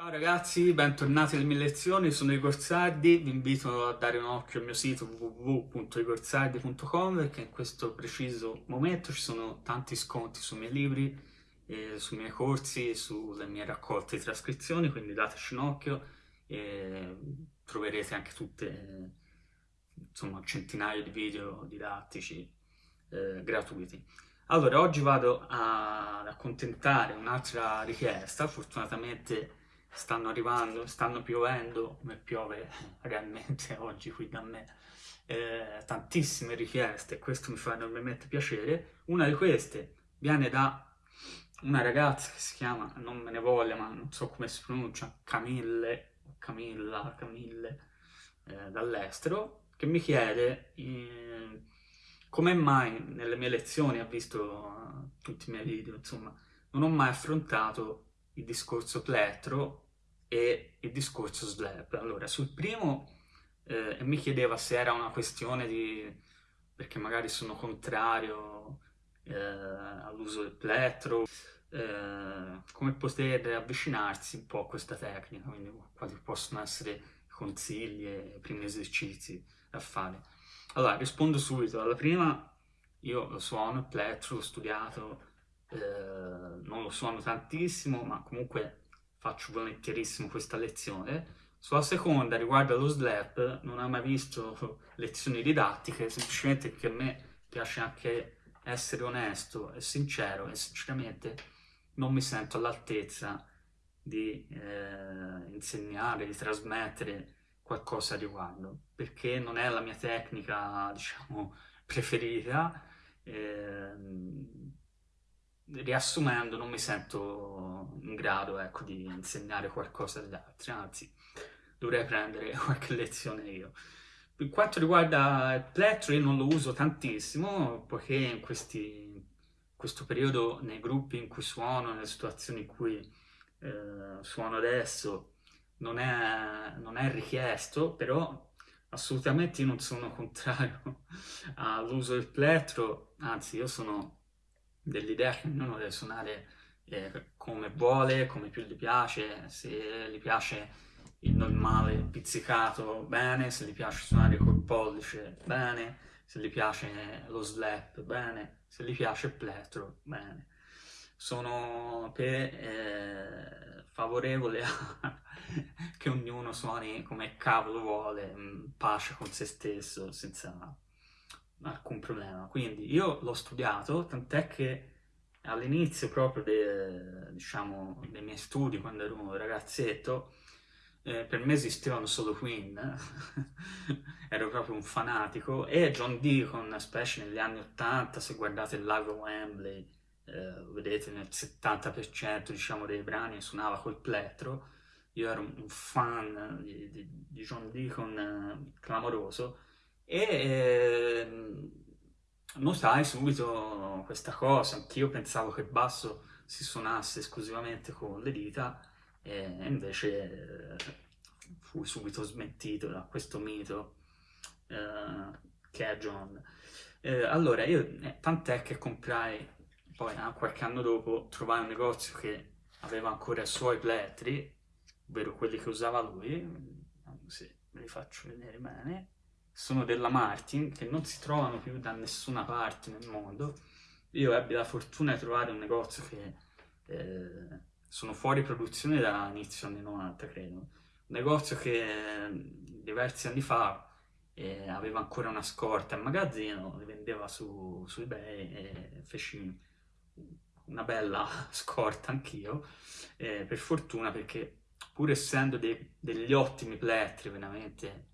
Ciao ragazzi, bentornati alle mie lezioni, sono Igor Sardi, vi invito a dare un occhio al mio sito www.igorsardi.com perché in questo preciso momento ci sono tanti sconti sui miei libri, eh, sui miei corsi, sulle mie raccolte di trascrizioni, quindi dateci un occhio e troverete anche tutte, insomma, centinaia di video didattici eh, gratuiti. Allora, oggi vado ad accontentare un'altra richiesta, fortunatamente stanno arrivando, stanno piovendo, come piove realmente oggi qui da me, eh, tantissime richieste, questo mi fa enormemente piacere. Una di queste viene da una ragazza che si chiama, non me ne voglia, ma non so come si pronuncia, Camille, Camilla, Camille, eh, dall'estero, che mi chiede eh, come mai nelle mie lezioni, ha visto uh, tutti i miei video, insomma, non ho mai affrontato il discorso plettro e il discorso slab. Allora, sul primo eh, mi chiedeva se era una questione di... perché magari sono contrario eh, all'uso del plettro, eh, come poter avvicinarsi un po' a questa tecnica, quindi quali possono essere consigli e primi esercizi da fare. Allora, rispondo subito. Alla prima, io lo suono plettro, l'ho studiato, eh, non lo suono tantissimo, ma comunque faccio volentierissimo questa lezione. Sulla seconda, riguardo allo slap, non ho mai visto lezioni didattiche, semplicemente perché a me piace anche essere onesto e sincero e sinceramente non mi sento all'altezza di eh, insegnare, di trasmettere qualcosa a riguardo, perché non è la mia tecnica, diciamo, preferita, eh, riassumendo non mi sento in grado ecco, di insegnare qualcosa agli altri, anzi dovrei prendere qualche lezione io. Per quanto riguarda il plettro io non lo uso tantissimo, poiché in questi, questo periodo nei gruppi in cui suono, nelle situazioni in cui eh, suono adesso, non è, non è richiesto, però assolutamente io non sono contrario all'uso del plettro, anzi io sono dell'idea che ognuno deve suonare eh, come vuole, come più gli piace, se gli piace il normale pizzicato bene, se gli piace suonare col pollice bene, se gli piace lo slap bene, se gli piace il plettro bene. Sono per, eh, favorevole a che ognuno suoni come cavolo vuole, in pace con se stesso, senza alcun problema. Quindi io l'ho studiato, tant'è che all'inizio proprio de, diciamo, dei miei studi, quando ero un ragazzetto, eh, per me esistevano solo Queen, ero proprio un fanatico, e John Deacon, specie negli anni 80, se guardate il lago Wembley, eh, vedete nel 70% diciamo, dei brani suonava col plettro, io ero un fan di, di, di John Deacon eh, clamoroso, e eh, notai subito questa cosa, anch'io pensavo che il basso si suonasse esclusivamente con le dita e invece eh, fui subito smentito da questo mito eh, che è John. Eh, allora, io eh, tant'è che comprai, poi eh, qualche anno dopo, trovai un negozio che aveva ancora i suoi plettri, ovvero quelli che usava lui, se ve li faccio vedere bene, sono della Martin, che non si trovano più da nessuna parte nel mondo. Io ebbi la fortuna di trovare un negozio che eh, sono fuori produzione da inizio anni 90, credo. Un negozio che eh, diversi anni fa eh, aveva ancora una scorta in magazzino, li vendeva su, su eBay e feci una bella scorta anch'io, eh, per fortuna perché pur essendo dei, degli ottimi plettri veramente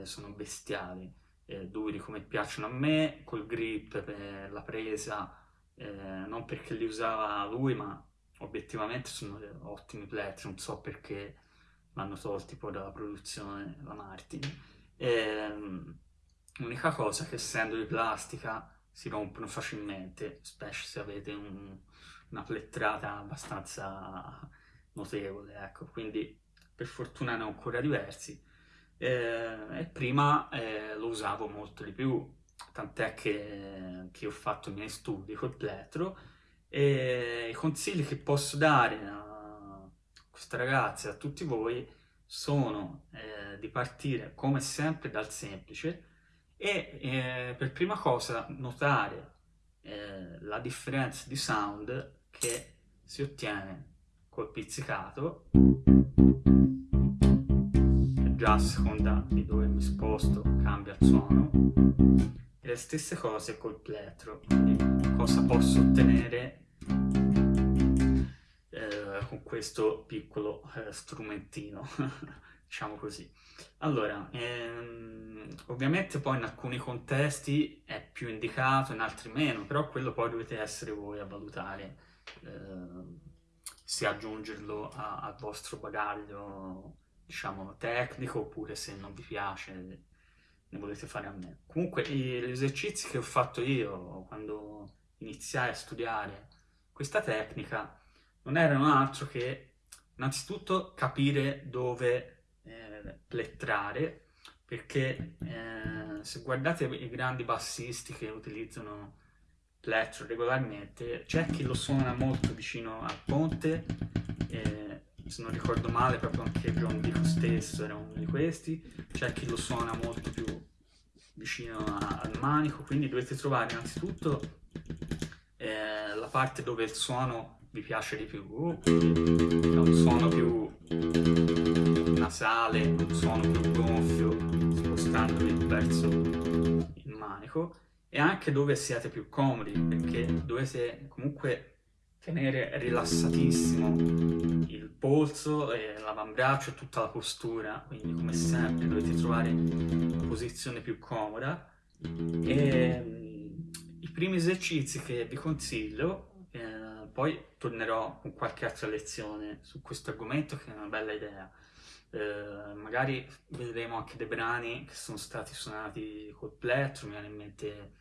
eh, sono bestiali, eh, duri come piacciono a me, col grip per la presa, eh, non perché li usava lui, ma obiettivamente sono ottimi plettri, non so perché l'hanno tolti poi dalla produzione la Martin. Ehm, l'unica cosa è che essendo di plastica si rompono facilmente, specie se avete un, una plettrata abbastanza notevole, ecco, quindi per fortuna ne ho ancora diversi, eh, e prima eh, lo usavo molto di più, tant'è che, che, ho fatto i miei studi col plettro e i consigli che posso dare a questa ragazza e a tutti voi sono eh, di partire come sempre dal semplice e eh, per prima cosa notare eh, la differenza di sound che si ottiene col pizzicato già a seconda di dove mi sposto cambia il suono. E le stesse cose col plettro quindi cosa posso ottenere eh, con questo piccolo eh, strumentino diciamo così. Allora ehm, ovviamente poi in alcuni contesti è più indicato in altri meno però quello poi dovete essere voi a valutare eh, se aggiungerlo al vostro bagaglio diciamo, tecnico oppure se non vi piace ne volete fare a me. Comunque gli esercizi che ho fatto io quando iniziai a studiare questa tecnica non erano altro che innanzitutto capire dove eh, plettrare perché eh, se guardate i grandi bassisti che utilizzano plettro regolarmente c'è chi lo suona molto vicino al ponte eh, se non ricordo male proprio anche John Dico stesso era uno di questi, c'è chi lo suona molto più vicino a, al manico, quindi dovete trovare innanzitutto eh, la parte dove il suono vi piace di più, quindi un suono più nasale, un suono più gonfio, spostandovi verso il manico, e anche dove siete più comodi, perché dovete comunque tenere rilassatissimo il polso l'avambraccio e tutta la postura, quindi come sempre dovete trovare una posizione più comoda. E mm, i primi esercizi che vi consiglio, eh, poi tornerò con qualche altra lezione su questo argomento che è una bella idea. Eh, magari vedremo anche dei brani che sono stati suonati col plettro, mi viene in mente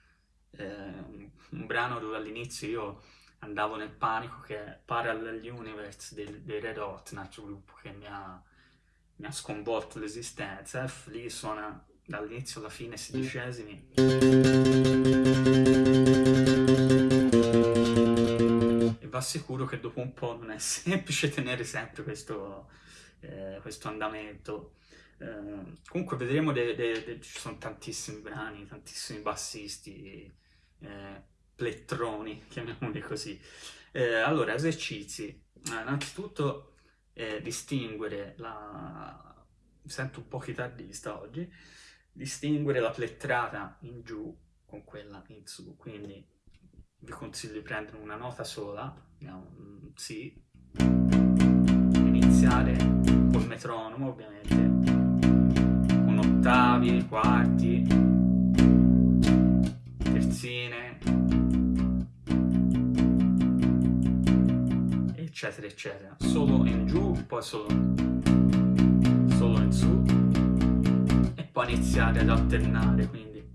eh, un brano dove all'inizio io andavo nel panico che Parallel Universe dei, dei Red Hot, un altro gruppo che mi ha, mi ha sconvolto l'esistenza. E lì suona dall'inizio alla fine sedicesimi. E va sicuro che dopo un po' non è semplice tenere sempre questo, eh, questo andamento. Eh, comunque vedremo, ci sono tantissimi brani, tantissimi bassisti. Eh, plettroni, chiamiamoli così. Eh, allora, esercizi. Eh, innanzitutto eh, distinguere la... Mi sento un po' chitarrista oggi. Distinguere la plettrata in giù con quella in su, quindi vi consiglio di prendere una nota sola, andiamo, mm, iniziare col metronomo ovviamente, con ottavi, quarti, eccetera eccetera. Solo in giù poi solo solo in su. E poi iniziare ad alternare quindi.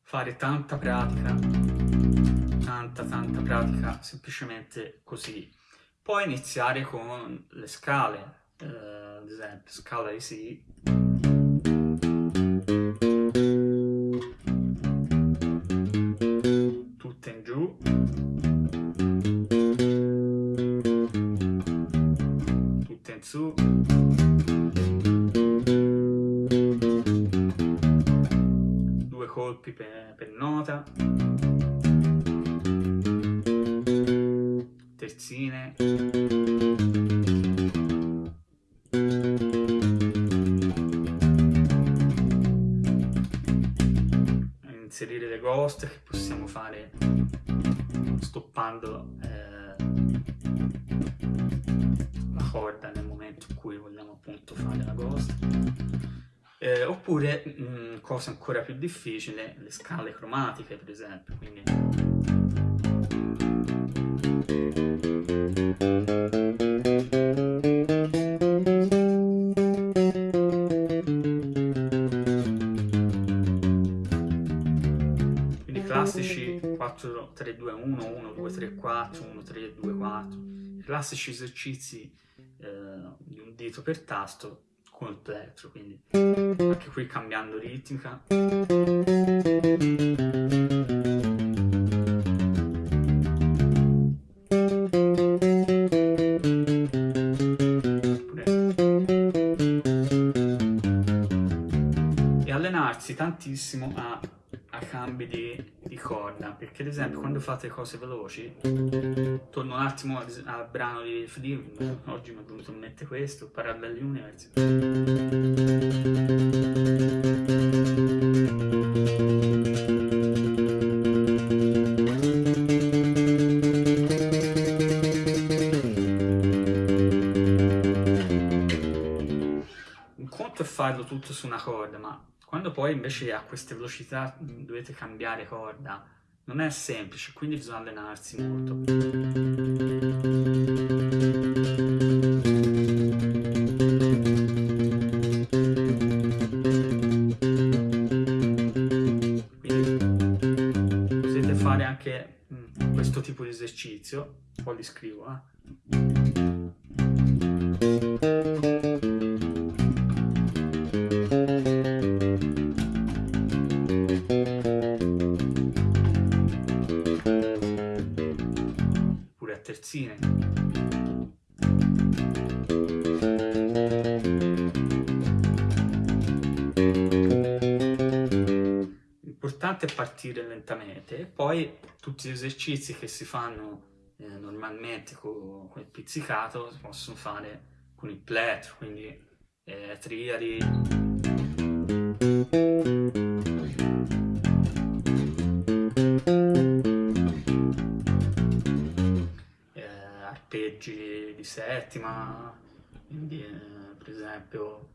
Fare tanta pratica tanta tanta pratica semplicemente così. Poi iniziare con le scale eh, ad esempio scala di Si oppure, mh, mm, cosa ancora più difficile, le scale cromatiche per esempio, quindi... classici 4, 3, 2, 1, 1, 2, 3, 4, 1, 3, 2, 4, i classici esercizi eh, di un dito per tasto molto elettro, quindi anche qui cambiando ritmica. E allenarsi tantissimo a, a cambi di di, corda, perché ad esempio quando fate cose veloci, torno un attimo al, al brano di Fleetwood, oggi mi è venuto in mente questo, Parallel Universe. farlo tutto su una corda, ma quando poi invece a queste velocità dovete cambiare corda, non è semplice, quindi bisogna allenarsi molto. Potete fare anche questo tipo di esercizio, poi li scrivo, eh. Terzine. L'importante è partire lentamente e poi tutti gli esercizi che si fanno eh, normalmente con, con, il pizzicato si possono fare con il plettro, quindi eh, triadi, arpeggi di settima, quindi eh, per esempio...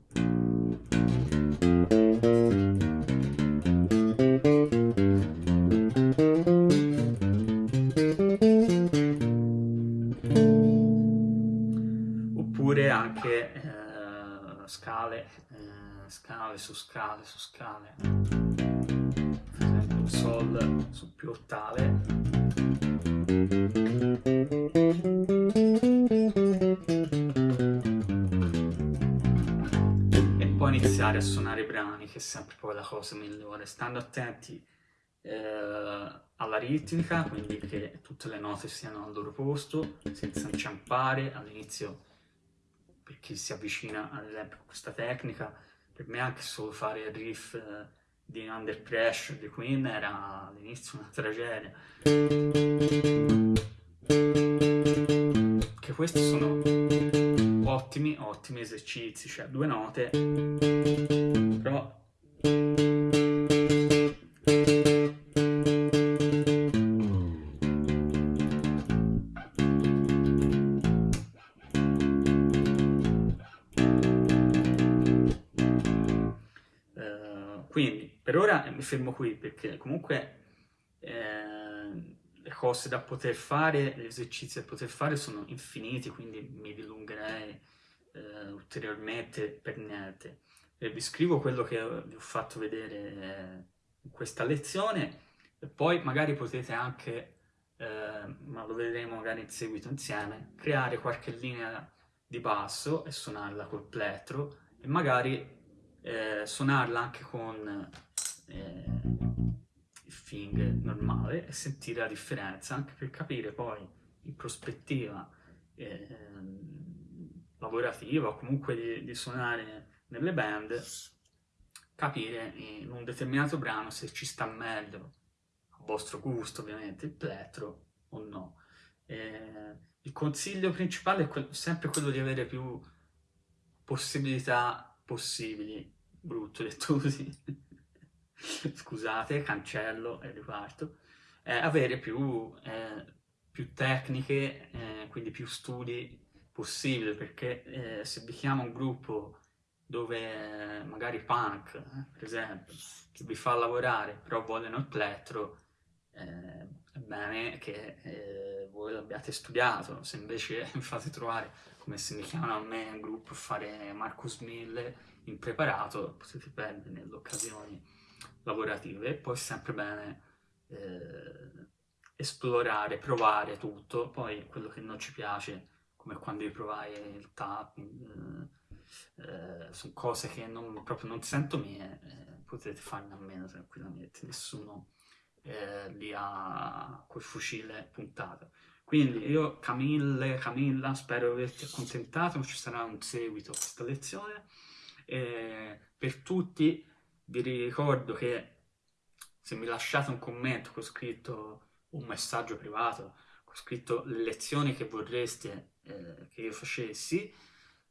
Oppure anche eh, scale, eh, scale su scale su scale, per esempio Sol su più ottave. Iniziare a suonare i brani, che è sempre poi la cosa migliore, stando attenti eh, alla ritmica, quindi che tutte le note siano al loro posto, senza inciampare all'inizio, per chi si avvicina ad esempio a questa tecnica, per me anche solo fare il riff eh, di Under Pressure di Queen era all'inizio una tragedia. Che questi sono ottimi, ottimi esercizi, cioè due note, però... Uh, quindi per ora mi fermo qui perché comunque eh, le cose da poter fare, gli esercizi da poter fare sono infiniti, quindi mi eh, ulteriormente per niente. E vi scrivo quello che vi ho fatto vedere eh, in questa lezione e poi magari potete anche, eh, ma lo vedremo magari in seguito insieme, creare qualche linea di basso e suonarla col plettro e magari eh, suonarla anche con eh, il fing normale e sentire la differenza anche per capire poi in prospettiva eh, lavorativa o comunque di, di suonare nelle band, capire in un determinato brano se ci sta meglio, a vostro gusto ovviamente, il plettro o no. Eh, il consiglio principale è que sempre quello di avere più possibilità possibili, brutto detto così, scusate, cancello e riparto, eh, avere più, eh, più tecniche, eh, quindi più studi possibile, perché eh, se vi chiama un gruppo dove magari punk, eh, per esempio, che vi fa lavorare, però vogliono il plettro, eh, è bene che eh, voi l'abbiate studiato, se invece mi fate trovare, come se mi chiamano a me un gruppo fare Marcus Mille impreparato, potete perdere nelle occasioni lavorative, poi è sempre bene eh, esplorare, provare tutto, poi quello che non ci piace come quando riprovai il tapping, eh, eh, sono cose che non, proprio non sento mie, eh, potete farne a meno tranquillamente, nessuno eh, li ha col fucile puntato. Quindi io, Camille, Camilla, spero di averti accontentato, ci sarà un seguito a questa lezione. per tutti Vi ricordo che se mi lasciate un commento con scritto un messaggio privato, scritto le lezioni che vorreste eh, che io facessi,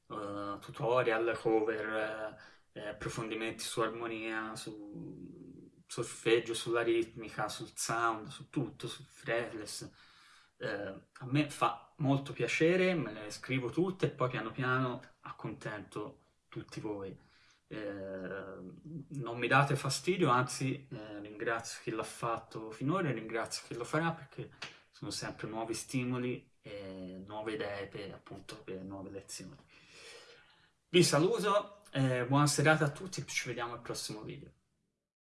uh, tutorial, cover, eh, approfondimenti su armonia, su solfeggio, sulla ritmica, sul sound, su tutto, sul fretless. Eh, a me fa molto piacere, me le scrivo tutte e poi piano piano accontento tutti voi. Eh, non mi date fastidio, anzi eh, ringrazio chi l'ha fatto finora e ringrazio chi lo farà perché sono sempre nuovi stimoli e nuove idee per, appunto, per nuove lezioni. Vi saluto, eh, buona serata a tutti e ci vediamo al prossimo video.